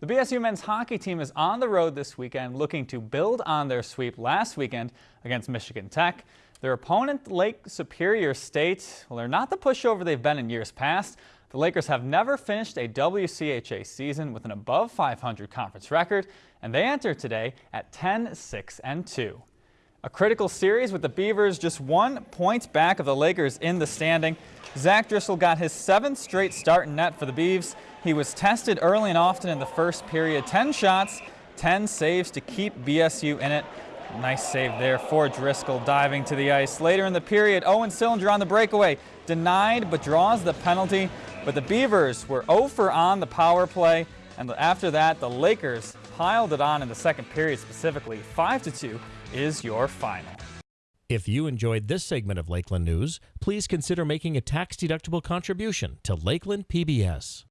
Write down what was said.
The BSU men's hockey team is on the road this weekend looking to build on their sweep last weekend against Michigan Tech. Their opponent, Lake Superior State, well, they're not the pushover they've been in years past. The Lakers have never finished a WCHA season with an above 500 conference record, and they enter today at 10, 6, and 2. A critical series with the Beavers just one point back of the Lakers in the standing. Zach Driscoll got his seventh straight start in net for the Beavs. He was tested early and often in the first period. 10 shots, 10 saves to keep BSU in it. Nice save there for Driscoll diving to the ice. Later in the period, Owen Sillinger on the breakaway. Denied but draws the penalty. But the Beavers were 0 for on the power play. And after that, the Lakers piled it on in the second period specifically. 5 to 2 is your final. If you enjoyed this segment of Lakeland News, please consider making a tax-deductible contribution to Lakeland PBS.